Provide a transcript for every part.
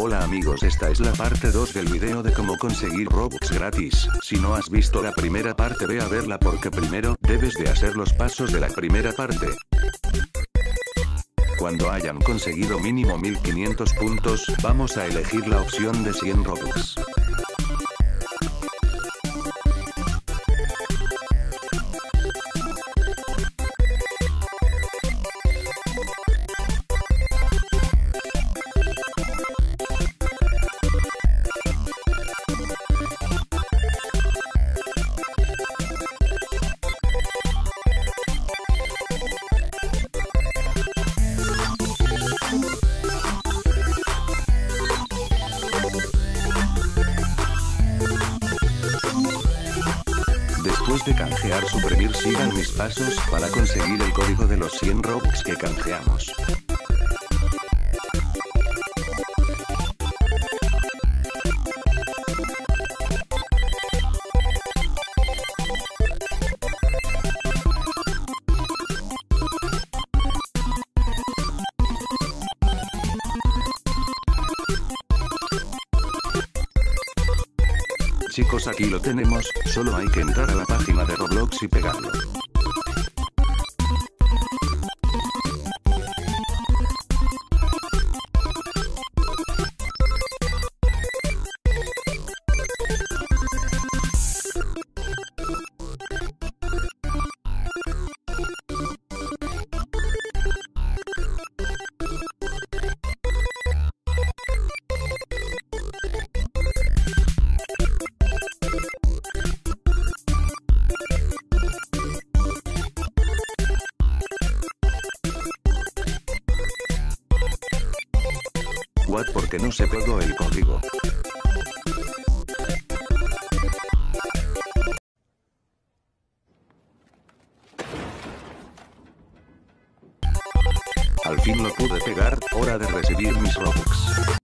Hola amigos esta es la parte 2 del video de cómo conseguir Robux gratis, si no has visto la primera parte ve a verla porque primero, debes de hacer los pasos de la primera parte. Cuando hayan conseguido mínimo 1500 puntos, vamos a elegir la opción de 100 Robux. Después de canjear suprimir sigan mis pasos para conseguir el código de los 100 Robux que canjeamos. Chicos aquí lo tenemos, solo hay que entrar a la página de Roblox y pegarlo. What porque no se pegó el código. Al fin lo pude pegar, hora de recibir mis Robux.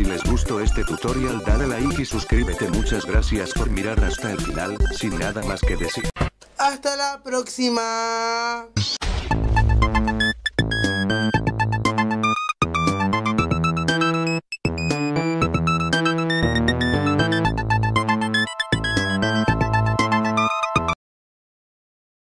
Si les gustó este tutorial dale like y suscríbete muchas gracias por mirar hasta el final, sin nada más que decir. Hasta la próxima.